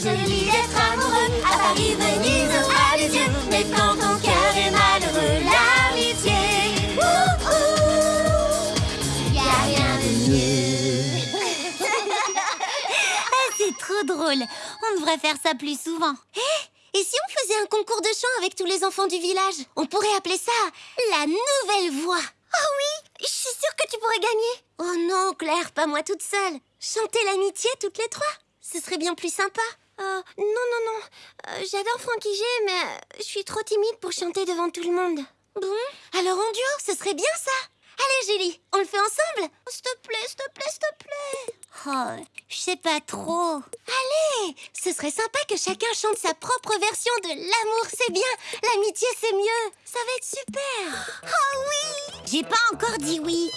joli d'être amoureux à Paris, Venise à Lisieux. Mais quand ton cœur est malheureux, l'amitié, ouh, ouh, y a rien de mieux. Ah, c'est trop drôle. On devrait faire ça plus souvent. Eh, Et si on faisait un concours de chant avec tous les enfants du village? On pourrait appeler ça la nouvelle voix. Oh oui, je suis sûre que tu pourrais gagner. Oh non, Claire, pas moi toute seule. Chanter l'amitié toutes les trois, ce serait bien plus sympa. Euh, non, non, non. Euh, J'adore Frankie G, mais euh, je suis trop timide pour chanter devant tout le monde. Bon, alors en duo, ce serait bien ça. Allez, Julie, on le fait ensemble S'il te plaît, s'il te plaît, s'il te plaît. Oh, je sais pas trop. Allez, ce serait sympa que chacun chante sa propre version de l'amour, c'est bien, l'amitié, c'est mieux. Ça va être super. Oh oui J'ai pas encore dit oui.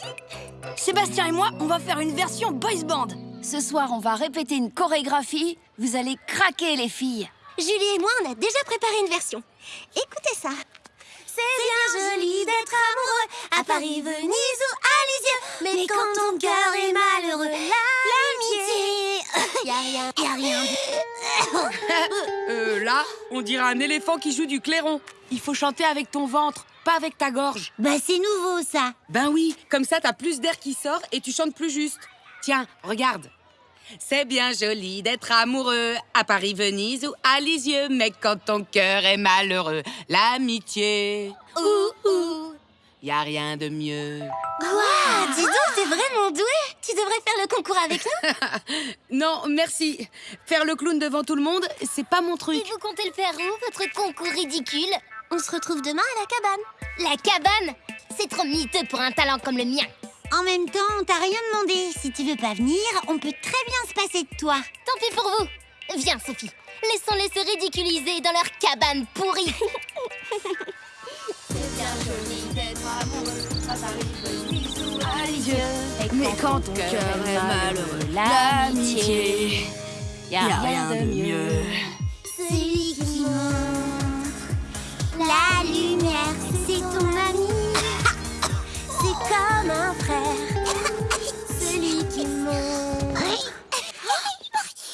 Sébastien et moi, on va faire une version boys band. Ce soir, on va répéter une chorégraphie. Vous allez craquer, les filles. Julie et moi, on a déjà préparé une version. Écoutez ça. C'est bien joli d'être amoureux à Paris, Venise ou à Lisieux. Mais, quand ton cœur est malheureux, l'amitié, y a rien, y a rien. Euh, là, on dirait un éléphant qui joue du clairon. Il faut chanter avec ton ventre, pas avec ta gorge. Bah, c'est nouveau, ça. Ben oui, comme ça, t'as plus d'air qui sort et tu chantes plus juste. Tiens, regarde. C'est bien joli d'être amoureux à Paris, Venise ou à Lisieux, mais quand ton cœur est malheureux, l'amitié, ouh ouh, y a rien de mieux. Waouh, dis donc, t'es vraiment doué. Tu devrais faire le concours avec nous. Non, merci. Faire le clown devant tout le monde, c'est pas mon truc. Et vous comptez le faire où, votre concours ridicule? On se retrouve demain à la cabane. La cabane? C'est trop miteux pour un talent comme le mien. En même temps, on t'a rien demandé. Si tu veux pas venir, on peut très bien se passer de toi. Tant pis pour vous. Viens, Sophie. Laissons-les se ridiculiser dans leur cabane pourrie. Mais quand ton cœur est malheureux, l'amitié, y a rien de mieux. Celui qui montre la lumière, frère. Celui qui montre.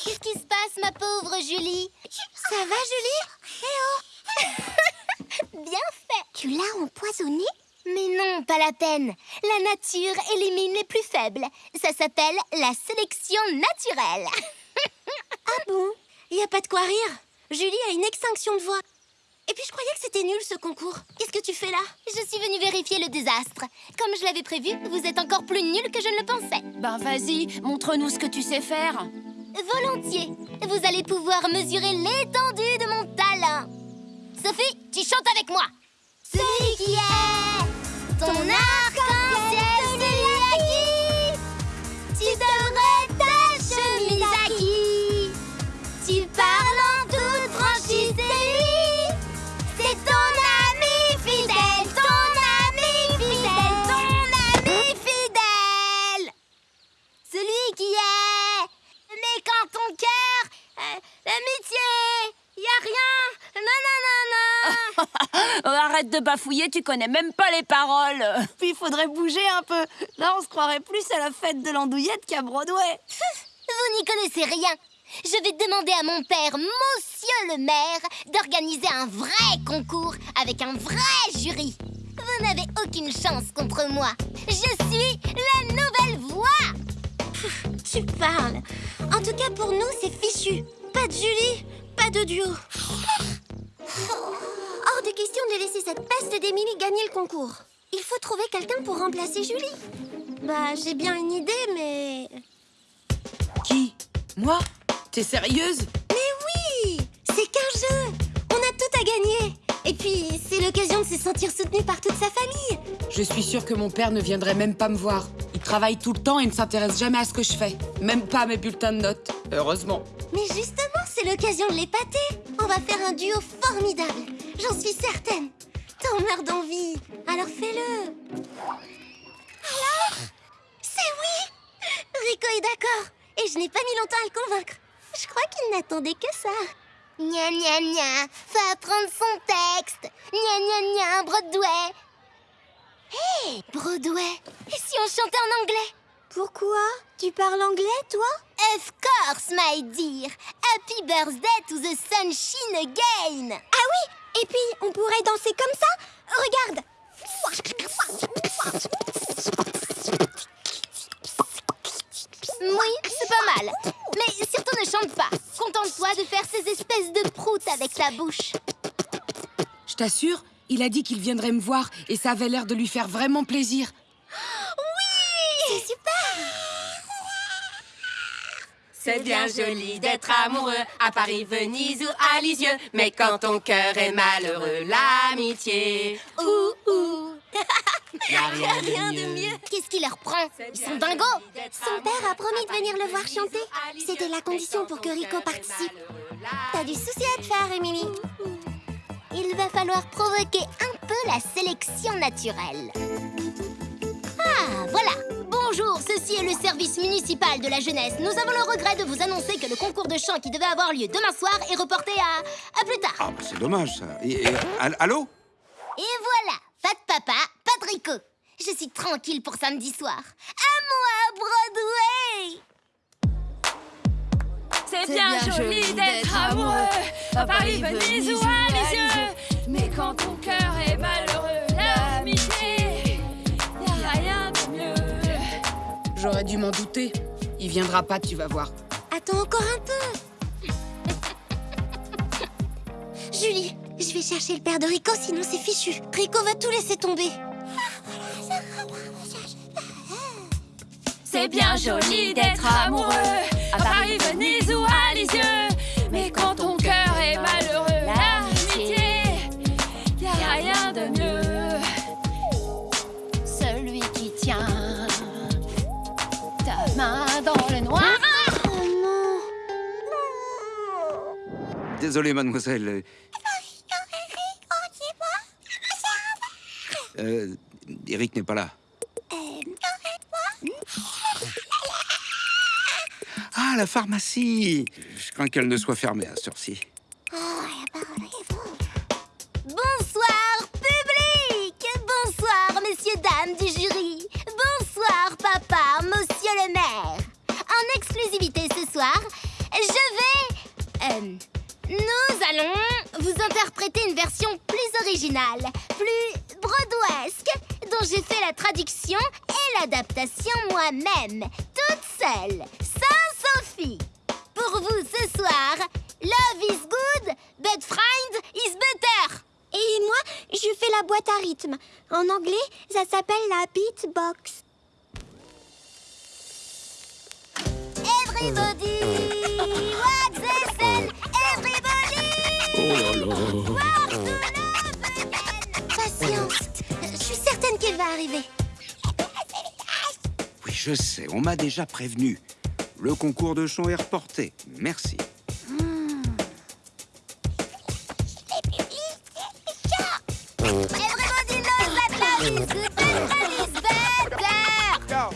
Qu'est-ce qui se passe, ma pauvre Julie? Ça va, Julie? Bien fait. Tu l'as empoisonné Mais non, pas la peine. La nature élimine les plus faibles. Ça s'appelle la sélection naturelle. Ah bon? Y a pas de quoi rire. Julie a une extinction de voix. Et puis je croyais que c'était nul ce concours. Qu'est-ce que tu fais là? Je suis venue vérifier le désastre. Comme je l'avais prévu, vous êtes encore plus nuls que je ne le pensais. Ben vas-y, montre-nous ce que tu sais faire. Volontiers. Vous allez pouvoir mesurer l'étendue de mon talent. Sophie, tu chantes avec moi. Celui qui est ton arc-en-ciel, arrête de bafouiller, tu connais même pas les paroles. Puis il faudrait bouger un peu. Là, on se croirait plus à la fête de l'andouillette qu'à Broadway. Vous n'y connaissez rien. Je vais demander à mon père, monsieur le maire, d'organiser un vrai concours avec un vrai jury. Vous n'avez aucune chance contre moi. Je suis la nouvelle voix. Tu parles. En tout cas, pour nous, c'est fichu. Pas de Julie, pas de duo. Hors de laisser cette peste d'Émilie gagner le concours. Il faut trouver quelqu'un pour remplacer Julie. Bah, j'ai bien une idée, mais... Qui? Moi? T'es sérieuse? Mais oui C'est qu'un jeu On a tout à gagner Et puis, c'est l'occasion de se sentir soutenu par toute sa famille Je suis sûre que mon père ne viendrait même pas me voir. Il travaille tout le temps et ne s'intéresse jamais à ce que je fais. Même pas à mes bulletins de notes. Heureusement. Mais justement, c'est l'occasion de l'épater On va faire un duo formidable J'en suis certaine. T'en meurs d'envie. Alors fais-le. Alors C'est oui. Rico est d'accord. Et je n'ai pas mis longtemps à le convaincre. Je crois qu'il n'attendait que ça. Gna gna gna, faut apprendre son texte. Gna gna gna, Broadway. Hé, Broadway. Et si on chantait en anglais? Pourquoi? Tu parles anglais, toi? Of course, my dear. Happy birthday to the sunshine again. Ah oui Et puis, on pourrait danser comme ça Regarde Oui, c'est pas mal. Mais surtout ne chante pas. Contente-toi de faire ces espèces de proutes avec ta bouche. Je t'assure, il a dit qu'il viendrait me voir et ça avait l'air de lui faire vraiment plaisir. C'est super C'est bien joli d'être amoureux à Paris, Venise ou à Lisieux. Mais quand ton cœur est malheureux, l'amitié. Ouh, ouh. Y a rien, de mieux. Qu'est-ce qui leur prend Ils sont dingos Son père a promis de venir le voir chanter. C'était la condition pour que Rico participe. T'as du souci à te faire, Emily. Il va falloir provoquer un peu la sélection naturelle. Ah, voilà Bonjour, ceci est le service municipal de la jeunesse. Nous avons le regret de vous annoncer que le concours de chant qui devait avoir lieu demain soir est reporté à... à plus tard. Ah, bah, c'est dommage, ça. Et, et- all- allô? Et voilà Pas de papa, pas de Rico. Je suis tranquille pour samedi soir. À moi, Broadway C'est bien, joli d'être amoureux à Paris, Venise ou à Lisieux. Mais quand ton cœur est malheureux, J'aurais dû m'en douter. Il viendra pas, tu vas voir. Attends encore un peu. Julie, je vais chercher le père de Rico, sinon c'est fichu. Rico va tout laisser tomber. C'est bien joli d'être amoureux à Paris, Venise ou à Lisieux. Désolé, mademoiselle. Euh, Eric n'est pas là. Ah, la pharmacie Je crains qu'elle ne soit fermée à cette heure-ci. Bonsoir, public Bonsoir, messieurs, dames du jury Bonsoir, papa, monsieur le maire En exclusivité ce soir, je vais... euh, nous allons vous interpréter une version plus originale, plus broadwesque, dont j'ai fait la traduction et l'adaptation moi-même, toute seule, sans Sophie Pour vous ce soir, Love is good, but friend is better Et moi, je fais la boîte à rythme. En anglais, ça s'appelle la beatbox. Everybody, what's? Love again. Patience. Je suis certaine qu'elle va arriver. Oui, je sais, on m'a déjà prévenu. Le concours de chant est reporté. Merci. Everybody knows that love is good, but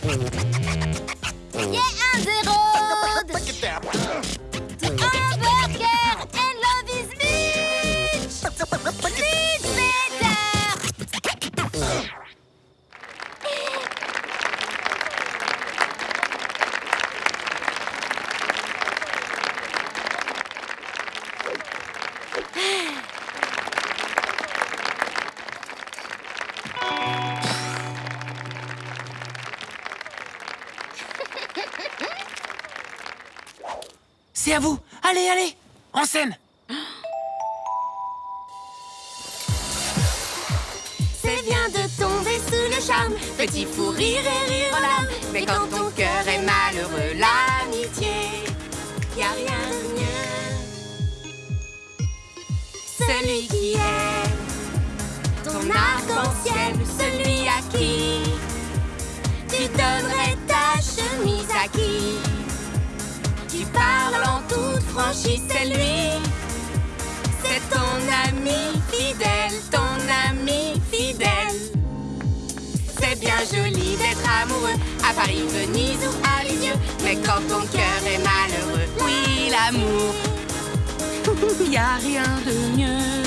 friend Allez, allez En scène C'est bien de tomber sous le charme, petit fou rire et rire aux larmes. Mais quand ton cœur est malheureux, l'amitié, y a rien de mieux. Celui qui est ton arc-en-ciel, celui à qui tu donnerais ta chemise à qui tu parles en toute franchise, c'est lui. C'est ton ami fidèle, ton ami fidèle. C'est bien joli d'être amoureux à Paris, Venise ou à Lisieux. Mais quand ton cœur est malheureux, oui, l'amour, y a rien de mieux.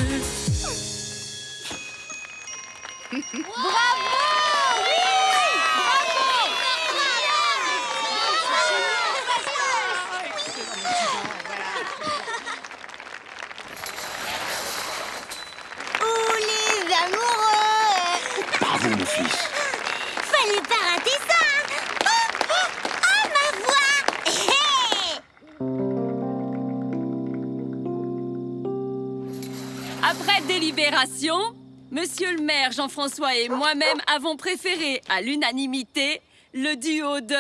Monsieur le maire Jean-François et moi-même avons préféré à l'unanimité le duo de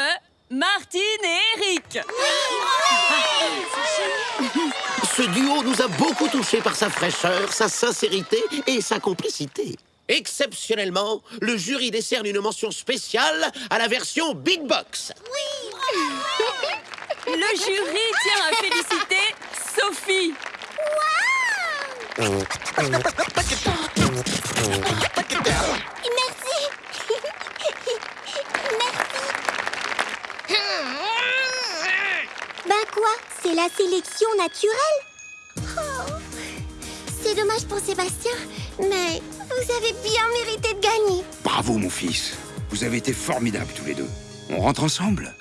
Martine et Eric. Ce duo nous a beaucoup touchés par sa fraîcheur, sa sincérité et sa complicité. Exceptionnellement, le jury décerne une mention spéciale à la version Big Box. Le jury tient à féliciter Sophie. Merci Bah quoi C'est la sélection naturelle? Oh, C'est dommage pour Sébastien, mais vous avez bien mérité de gagner. Bravo, mon fils. Vous avez été formidables tous les deux. On rentre ensemble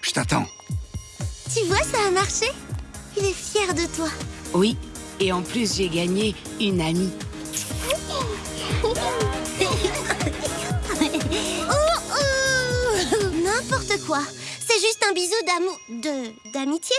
Je t'attends. Tu vois, ça a marché Il est fier de toi. Oui, et en plus, j'ai gagné une amie. Oh, oh N'importe quoi. C'est juste un bisou d'amour... de... d'amitié.